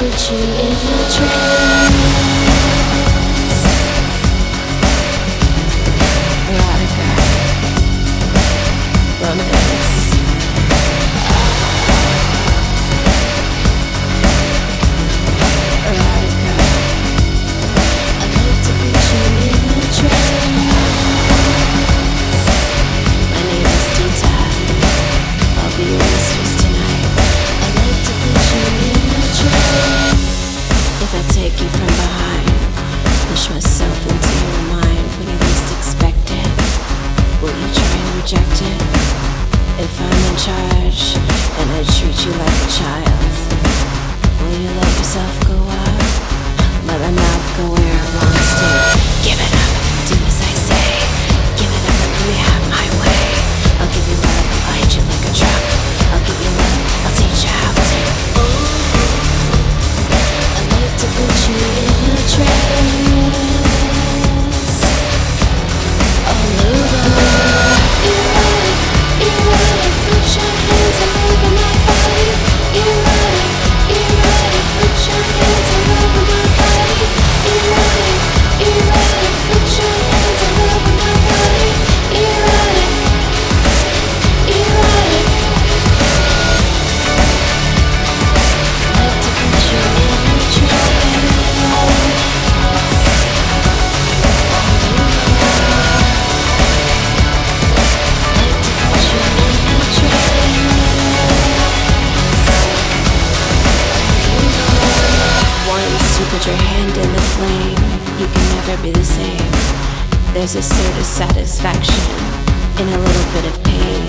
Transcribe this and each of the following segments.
put you in a trance. you put your hand in the flame, you can never be the same. There's a certain satisfaction in a little bit of pain.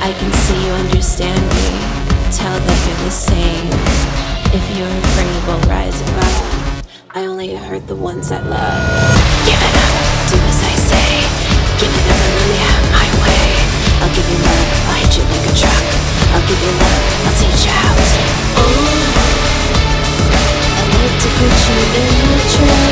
I can see you understand me, tell that you're the same. If you're afraid, we'll rise above. I only hurt the ones I love. Give it up! 一圈一圈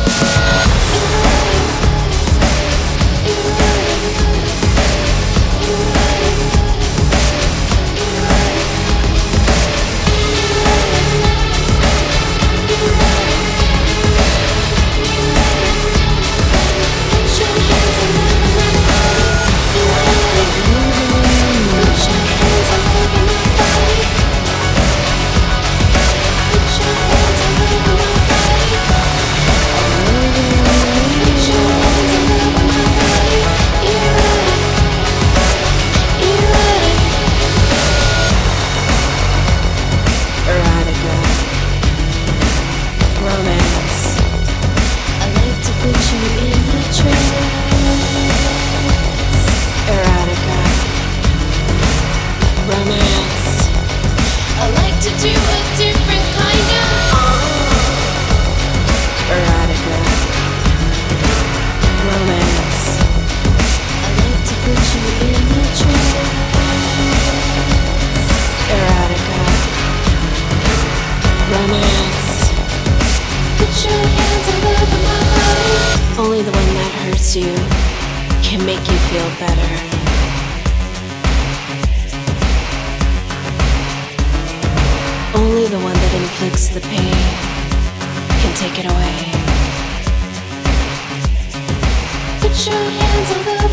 hurts you can make you feel better. Only the one that inflicts the pain can take it away. Put your hands on the